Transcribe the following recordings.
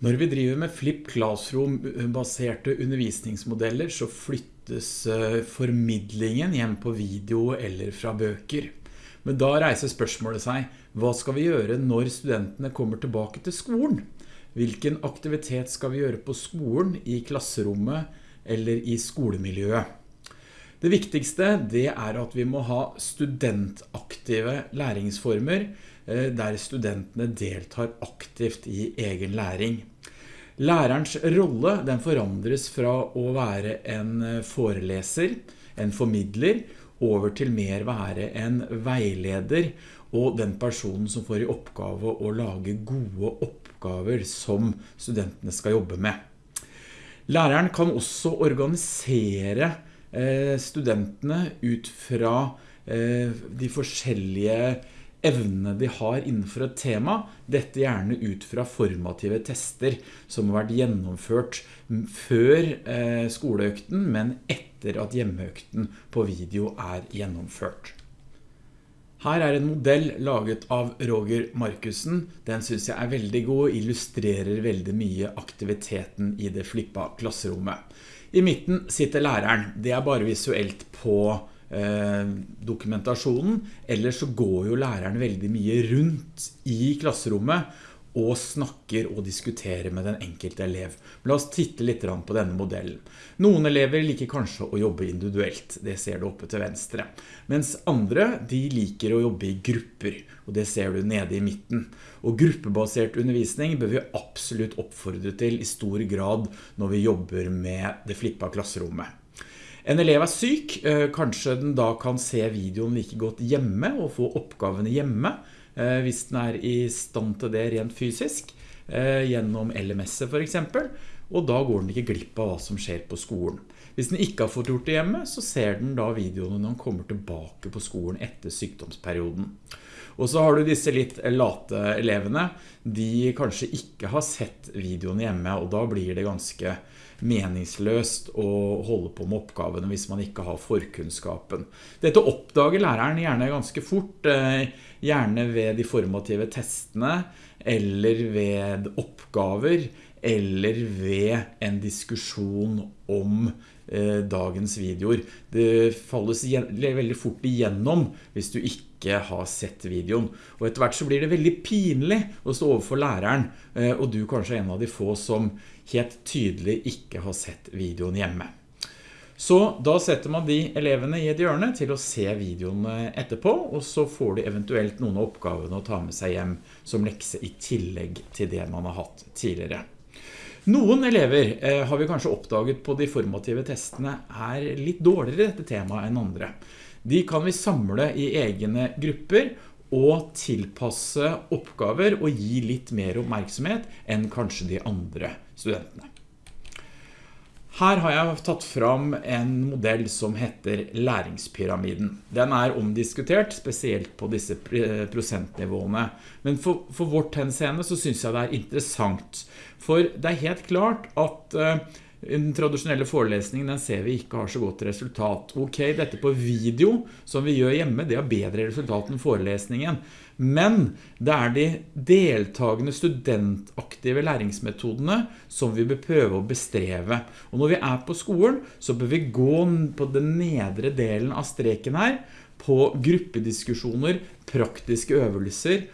Når vi driver med Flip Classroom-baserte undervisningsmodeller så flyttes eh, formidlingen hjem på video eller fra bøker. Men da reiser spørsmålet seg, hva skal vi gjøre når studentene kommer tilbake til skolen? Hvilken aktivitet skal vi gjøre på skolen, i klasserommet eller i skolemiljøet? Det viktigste det er at vi må ha studentaktive læringsformer eh, der studentene deltar aktivt i egen læring. Lærerens rolle den forandres fra å være en eh, foreleser, en formidler, over til mer være en veileder og den personen som får i oppgave å lage gode oppgaver som studentene skal jobbe med. Læreren kan også organisere studentene ut fra eh, de forskjellige evnene de har innenfor et tema, dette gjerne ut fra formative tester som har vært gjennomført før eh, skoleøkten, men etter at hjemmeøkten på video er gjennomført. Her er en modell laget av Roger Markusen. Den synes jeg er veldig god og illustrerer veldig mye aktiviteten i det flippa klasserommet. I midten sitter læreren. Det er bare visuelt på Eh, dokumentasjonen, ellers så går jo læreren veldig mye rundt i klasserommet og snakker og diskuterer med den enkelte elev. La oss titte litt på denne modellen. Noen elever liker kanskje å jobbe individuelt, det ser du oppe til venstre. Mens andre, de liker å jobbe i grupper, og det ser du nede i midten. Og gruppebasert undervisning bør vi absolutt oppfordre til i stor grad når vi jobber med det flippa klasserommet. En elev er syk, eh, kanskje den da kan se videoen like godt hjemme og få oppgavene hjemme, hvis den er i stand til det rent fysisk, eh, gjennom LMS for eksempel, og da går den ikke glipp av hva som skjer på skolen. Hvis den ikke har fått gjort det hjemme, så ser den da videoene når den kommer tilbake på skolen etter sykdomsperioden. Og så har du disse litt late elevene, de kanskje ikke har sett videoen hjemme, og da blir det ganske meningsløst å holde på med oppgavene hvis man ikke har forkunnskapen. Dette oppdager læreren gjerne ganske fort, eh, gjerne ved de formative testene, eller ved oppgaver, eller ved en diskusjon om dagens videoer. Det falles veldig fort igjennom hvis du ikke har sett videoen. Og etter hvert så blir det veldig pinlig å stå overfor læreren, eh, og du kanskje er en av de få som helt tydelig ikke har sett videoen hjemme. Så da setter man de elevene i et hjørne til å se videoen etterpå, og så får de eventuelt noen av oppgavene å ta med seg hjem som lekse i tillegg til det man har hatt tidligere. Noen elever eh, har vi kanskje oppdaget på de formative testene er litt dårligere i dette temaet enn andre. De kan vi samle i egne grupper og tilpasse oppgaver og gi litt mer oppmerksomhet enn kanskje de andre studentene. Her har jeg tatt fram en modell som heter læringspyramiden. Den er omdiskutert, spesielt på disse prosentnivåene. Men for, for vårt henseende så synes jeg det er interessant. For det er helt klart at uh, den tradisjonelle forelesningen den ser vi ikke har så godt resultat. Ok, dette på video som vi gjør hjemme, det har bedre resultat enn forelesningen. Men det er de deltagende studentaktive læringsmetodene som vi bør prøve å bestreve. Og når vi er på skolen, så bør vi gå på den nedre delen av streken her, på gruppediskusjoner, praktiske øvelser,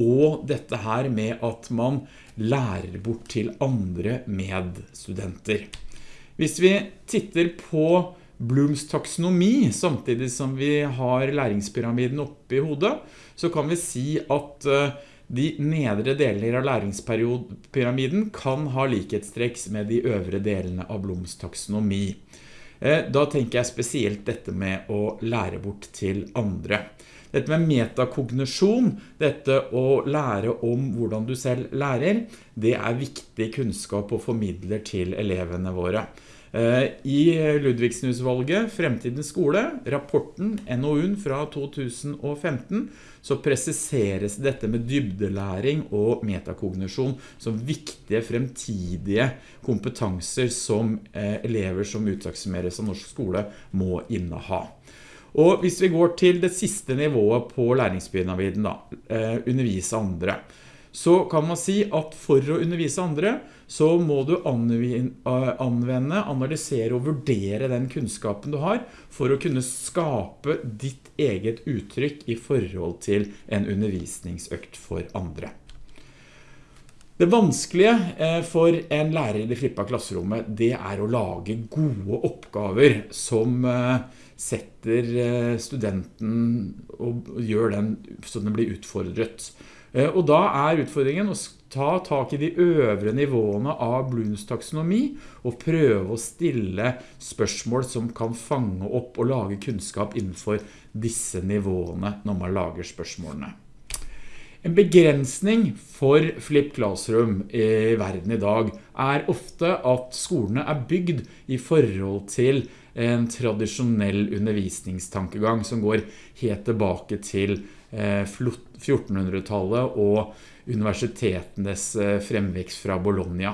og dette her med at man lærer bort til andre medstudenter. Hvis vi titter på Blooms taksonomi, samtidig som vi har læringspyramiden oppe i hodet, så kan vi si at eh, de nedre deler av læringspyramiden kan ha likhetstrekks med de øvre delene av Blooms taksonomi. Eh, da tenker jeg spesielt dette med å lære bort til andre. Dette med metakognisjon, dette å lære om hvordan du selv lærer, det er viktig kunnskap og formidler til elevene våre. Eh, I Ludvigsen-utvalget, Fremtidens skole, rapporten NOUen fra 2015, så presiseres dette med dybdelæring og metakognisjon som viktige fremtidige kompetanser som eh, elever som utaksumeres av norsk skole må inneha. Og hvis vi går til det siste nivået på læringspyramiden da, eh, undervise andre, så kan man si at for å undervise andre, så må du anvende, analysere og vurdere den kunnskapen du har, for å kunne skape ditt eget uttrykk i forhold til en undervisningsøkt for andre. Det vanskelige eh, for en lærer i det flippa klasserommet, det er å lage gode oppgaver som eh, setter eh, studenten og gjør den så den blir utfordret. Og da er utfordringen å ta tak i de øvre nivåene av Bloons taksonomi og prøve å stille spørsmål som kan fange opp og lage kunnskap innenfor disse nivåene når man lager spørsmålene. En begrensning for Flip Classroom i verden i dag er ofte at skolene er bygd i forhold til en tradisjonell undervisningstankegang som går helt tilbake til 1400-tallet eh, og universitetenes eh, fremvekst fra Bologna.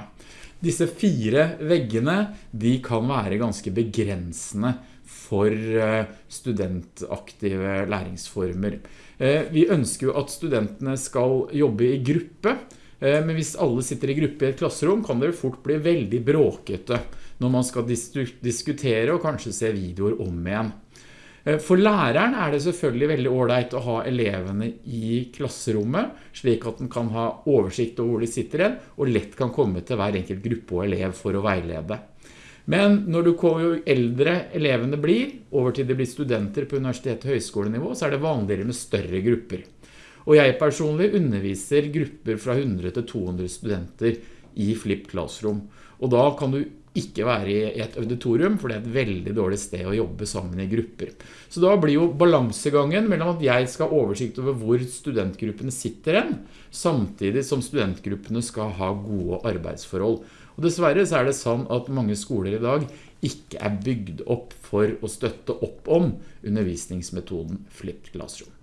Disse fire veggene de kan være ganske begrensende for eh, studentaktive læringsformer. Eh, vi ønsker jo at studentene skal jobbe i gruppe, eh, men hvis alle sitter i gruppe i et klasserom kan det fort bli veldig bråkete når man skal diskutere og kanskje se videoer om igjen. For læreren er det selvfølgelig veldig ordentlig å ha elevene i klasserommet, slik at den kan ha oversikt over hvor de sitter igjen, og lett kan komme til hver enkelt gruppe og elev for å veilede. Men når du kommer jo eldre elevene blir, over til de blir studenter på universitet- og høyskolenivå, så er det vanligere med større grupper. Og jeg personlig underviser grupper fra 100 til 200 studenter i Flip Classroom. Og da kan du ikke være i et auditorium, for det er et veldig dårlig sted å jobbe sammen i grupper. Så da blir jo balansegangen mellom at jeg skal ha oversikt over hvor studentgruppene sitter hen, samtidig som studentgruppene skal ha gode arbeidsforhold. Og dessverre så er det sånn at mange skoler i dag ikke er bygd opp for å støtte opp om undervisningsmetoden Flipped Classroom.